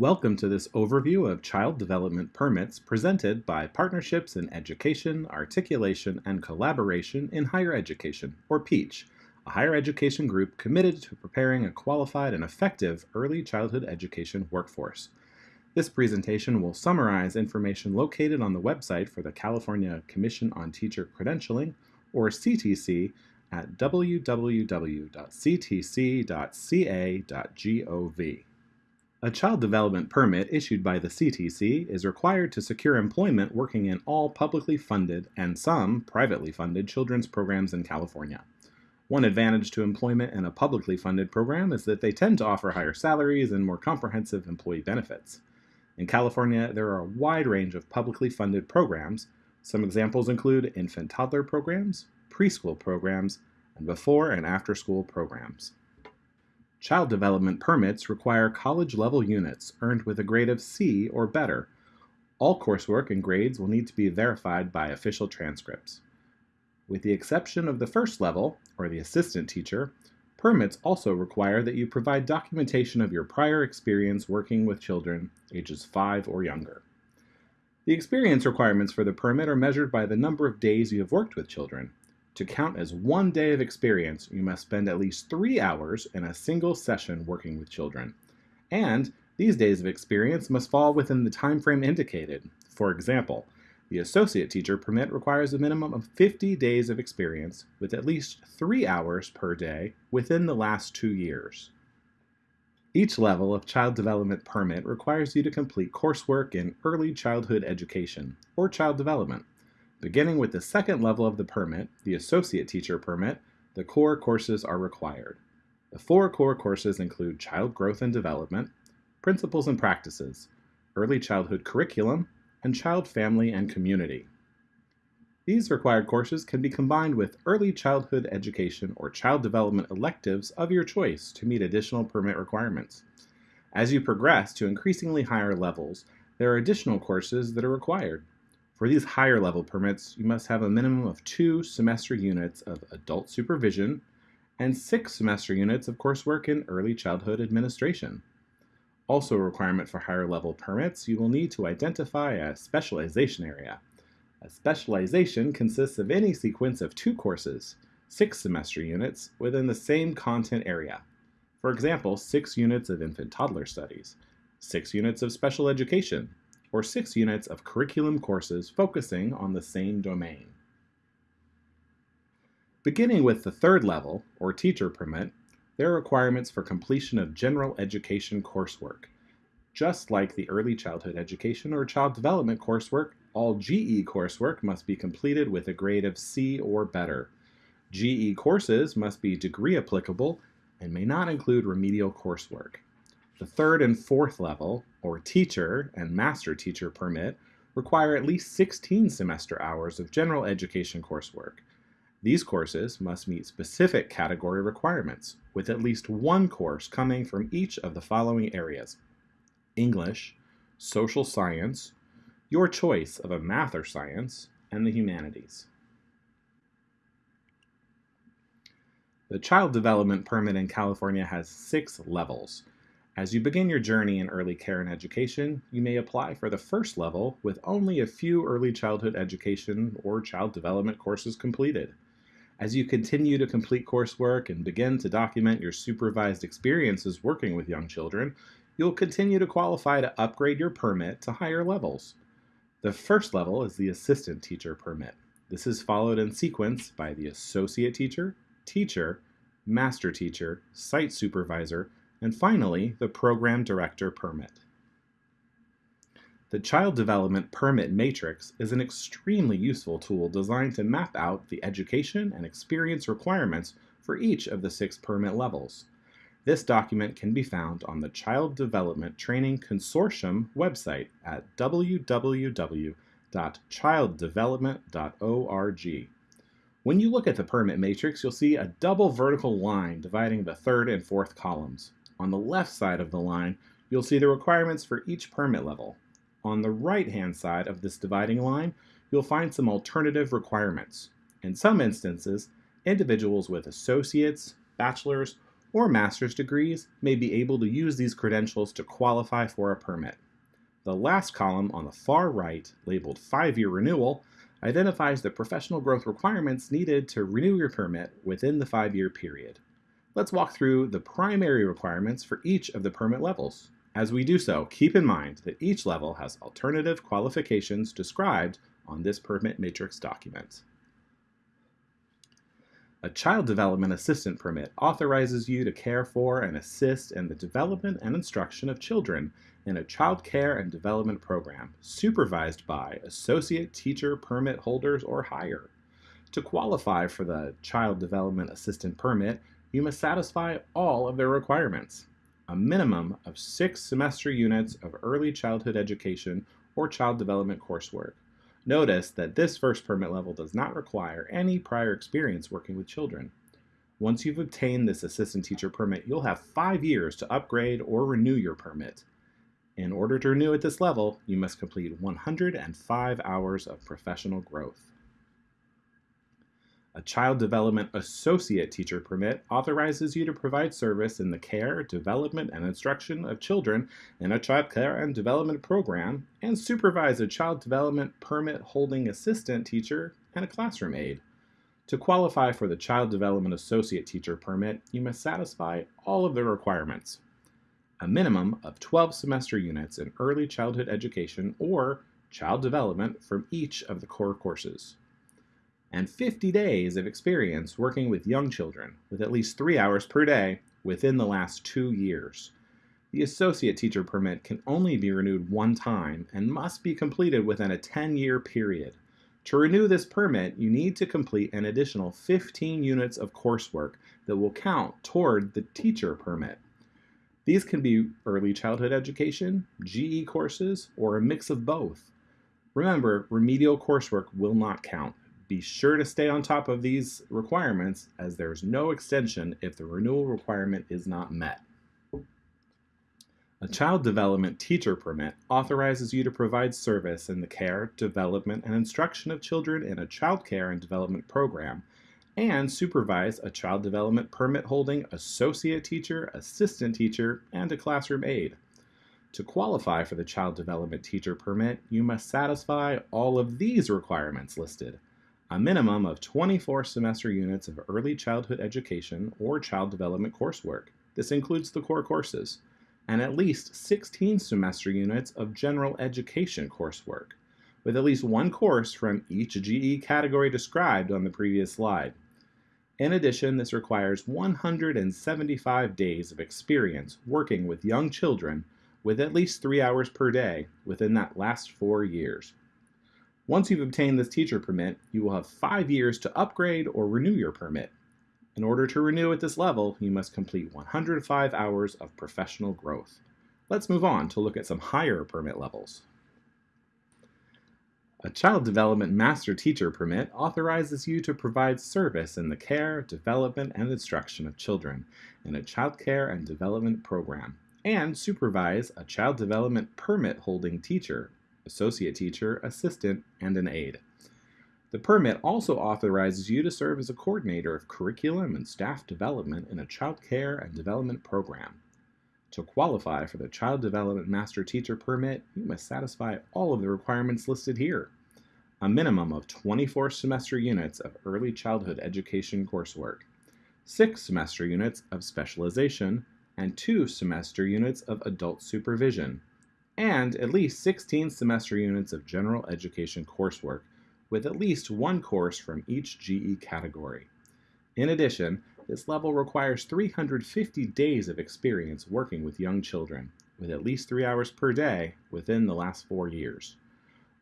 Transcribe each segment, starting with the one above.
Welcome to this overview of child development permits presented by Partnerships in Education, Articulation, and Collaboration in Higher Education, or PEACH, a higher education group committed to preparing a qualified and effective early childhood education workforce. This presentation will summarize information located on the website for the California Commission on Teacher Credentialing, or CTC, at www.ctc.ca.gov. A child development permit issued by the CTC is required to secure employment working in all publicly funded and some privately funded children's programs in California. One advantage to employment in a publicly funded program is that they tend to offer higher salaries and more comprehensive employee benefits. In California, there are a wide range of publicly funded programs. Some examples include infant toddler programs, preschool programs, and before and after school programs. Child development permits require college-level units earned with a grade of C or better. All coursework and grades will need to be verified by official transcripts. With the exception of the first level, or the assistant teacher, permits also require that you provide documentation of your prior experience working with children ages 5 or younger. The experience requirements for the permit are measured by the number of days you have worked with children. To count as one day of experience, you must spend at least three hours in a single session working with children. And these days of experience must fall within the time frame indicated. For example, the associate teacher permit requires a minimum of 50 days of experience with at least three hours per day within the last two years. Each level of child development permit requires you to complete coursework in early childhood education, or child development. Beginning with the second level of the permit, the associate teacher permit, the core courses are required. The four core courses include child growth and development, principles and practices, early childhood curriculum, and child family and community. These required courses can be combined with early childhood education or child development electives of your choice to meet additional permit requirements. As you progress to increasingly higher levels, there are additional courses that are required. For these higher level permits, you must have a minimum of two semester units of adult supervision and six semester units of coursework in early childhood administration. Also a requirement for higher level permits, you will need to identify a specialization area. A specialization consists of any sequence of two courses, six semester units, within the same content area. For example, six units of infant toddler studies, six units of special education, or six units of curriculum courses focusing on the same domain. Beginning with the third level, or teacher permit, there are requirements for completion of general education coursework. Just like the early childhood education or child development coursework, all GE coursework must be completed with a grade of C or better. GE courses must be degree applicable and may not include remedial coursework. The third and fourth level, or teacher and master teacher permit, require at least 16 semester hours of general education coursework. These courses must meet specific category requirements, with at least one course coming from each of the following areas. English, social science, your choice of a math or science, and the humanities. The Child Development Permit in California has six levels. As you begin your journey in early care and education, you may apply for the first level with only a few early childhood education or child development courses completed. As you continue to complete coursework and begin to document your supervised experiences working with young children, you'll continue to qualify to upgrade your permit to higher levels. The first level is the assistant teacher permit. This is followed in sequence by the associate teacher, teacher, master teacher, site supervisor, and finally, the Program Director Permit. The Child Development Permit Matrix is an extremely useful tool designed to map out the education and experience requirements for each of the six permit levels. This document can be found on the Child Development Training Consortium website at www.childdevelopment.org. When you look at the permit matrix, you'll see a double vertical line dividing the third and fourth columns. On the left side of the line, you'll see the requirements for each permit level. On the right-hand side of this dividing line, you'll find some alternative requirements. In some instances, individuals with associates, bachelor's, or master's degrees may be able to use these credentials to qualify for a permit. The last column on the far right, labeled 5-year renewal, identifies the professional growth requirements needed to renew your permit within the 5-year period. Let's walk through the primary requirements for each of the permit levels. As we do so, keep in mind that each level has alternative qualifications described on this permit matrix document. A Child Development Assistant Permit authorizes you to care for and assist in the development and instruction of children in a child care and development program supervised by Associate Teacher Permit holders or higher. To qualify for the Child Development Assistant Permit, you must satisfy all of their requirements. A minimum of six semester units of early childhood education or child development coursework, Notice that this first permit level does not require any prior experience working with children. Once you've obtained this assistant teacher permit, you'll have five years to upgrade or renew your permit. In order to renew at this level, you must complete 105 hours of professional growth. A Child Development Associate Teacher Permit authorizes you to provide service in the care, development, and instruction of children in a child care and development program and supervise a Child Development Permit holding assistant teacher and a classroom aide. To qualify for the Child Development Associate Teacher Permit, you must satisfy all of the requirements. A minimum of 12 semester units in early childhood education or child development from each of the core courses and 50 days of experience working with young children with at least three hours per day within the last two years. The associate teacher permit can only be renewed one time and must be completed within a 10-year period. To renew this permit, you need to complete an additional 15 units of coursework that will count toward the teacher permit. These can be early childhood education, GE courses, or a mix of both. Remember, remedial coursework will not count. Be sure to stay on top of these requirements as there's no extension if the renewal requirement is not met. A Child Development Teacher Permit authorizes you to provide service in the care, development, and instruction of children in a child care and development program and supervise a child development permit holding associate teacher, assistant teacher, and a classroom aide. To qualify for the Child Development Teacher Permit, you must satisfy all of these requirements listed a minimum of 24 semester units of early childhood education or child development coursework. This includes the core courses, and at least 16 semester units of general education coursework, with at least one course from each GE category described on the previous slide. In addition, this requires 175 days of experience working with young children with at least three hours per day within that last four years. Once you've obtained this teacher permit, you will have five years to upgrade or renew your permit. In order to renew at this level, you must complete 105 hours of professional growth. Let's move on to look at some higher permit levels. A Child Development Master Teacher Permit authorizes you to provide service in the care, development, and instruction of children in a child care and development program, and supervise a Child Development Permit holding teacher associate teacher, assistant, and an aide. The permit also authorizes you to serve as a coordinator of curriculum and staff development in a child care and development program. To qualify for the Child Development Master Teacher Permit, you must satisfy all of the requirements listed here. A minimum of 24 semester units of early childhood education coursework, 6 semester units of specialization, and 2 semester units of adult supervision and at least 16 semester units of general education coursework, with at least one course from each GE category. In addition, this level requires 350 days of experience working with young children, with at least three hours per day within the last four years.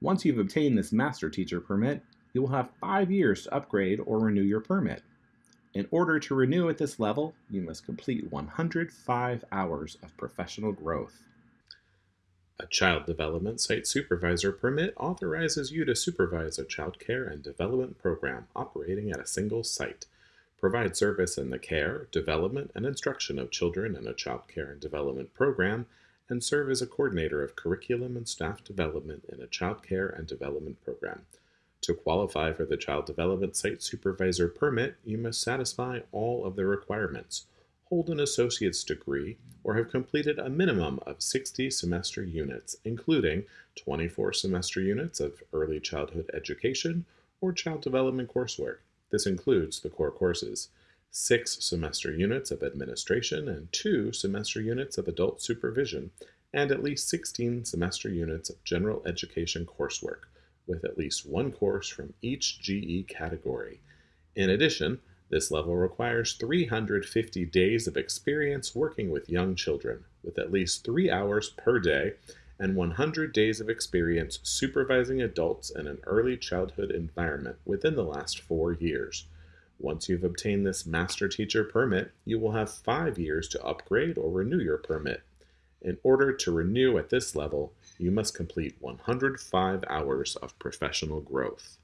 Once you've obtained this master teacher permit, you will have five years to upgrade or renew your permit. In order to renew at this level, you must complete 105 hours of professional growth. A Child Development Site Supervisor permit authorizes you to supervise a child care and development program operating at a single site, provide service in the care, development, and instruction of children in a child care and development program, and serve as a coordinator of curriculum and staff development in a child care and development program. To qualify for the Child Development Site Supervisor permit, you must satisfy all of the requirements. hold an associate's degree, or have completed a minimum of 60 semester units, including 24 semester units of early childhood education or child development coursework. This includes the core courses, six semester units of administration and two semester units of adult supervision, and at least 16 semester units of general education coursework, with at least one course from each GE category. In addition, this level requires 350 days of experience working with young children, with at least three hours per day, and 100 days of experience supervising adults in an early childhood environment within the last four years. Once you've obtained this Master Teacher permit, you will have five years to upgrade or renew your permit. In order to renew at this level, you must complete 105 hours of professional growth.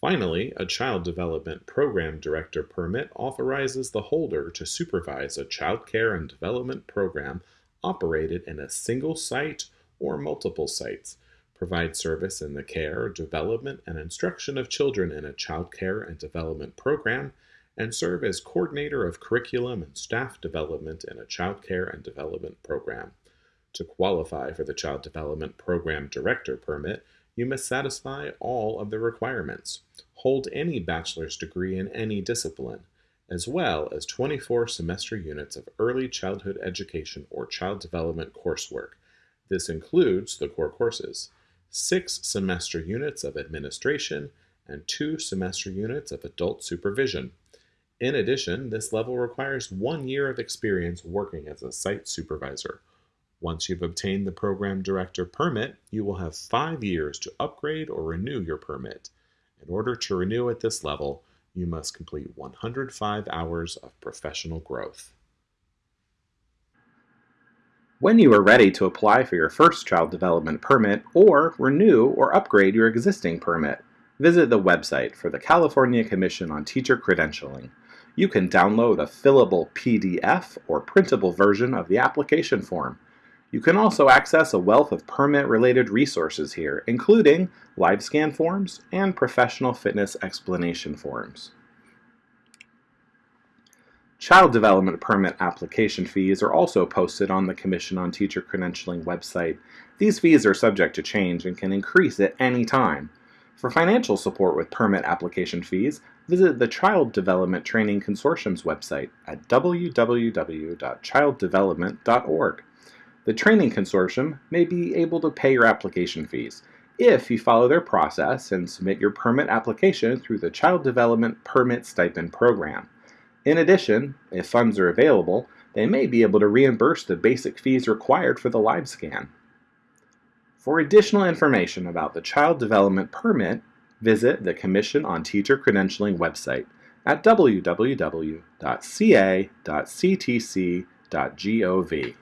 Finally, a Child Development Program Director permit authorizes the holder to supervise a child care and development program operated in a single site or multiple sites, provide service in the care, development, and instruction of children in a child care and development program, and serve as coordinator of curriculum and staff development in a child care and development program. To qualify for the Child Development Program Director permit, you must satisfy all of the requirements, hold any bachelor's degree in any discipline, as well as 24 semester units of early childhood education or child development coursework. This includes the core courses, six semester units of administration, and two semester units of adult supervision. In addition, this level requires one year of experience working as a site supervisor. Once you've obtained the program director permit, you will have five years to upgrade or renew your permit. In order to renew at this level, you must complete 105 hours of professional growth. When you are ready to apply for your first child development permit or renew or upgrade your existing permit, visit the website for the California Commission on Teacher Credentialing. You can download a fillable PDF or printable version of the application form you can also access a wealth of permit-related resources here, including live scan forms and professional fitness explanation forms. Child Development Permit application fees are also posted on the Commission on Teacher Credentialing website. These fees are subject to change and can increase at any time. For financial support with permit application fees, visit the Child Development Training Consortium's website at www.childdevelopment.org. The training consortium may be able to pay your application fees if you follow their process and submit your permit application through the Child Development Permit Stipend Program. In addition, if funds are available, they may be able to reimburse the basic fees required for the live scan. For additional information about the Child Development Permit, visit the Commission on Teacher Credentialing website at www.ca.ctc.gov.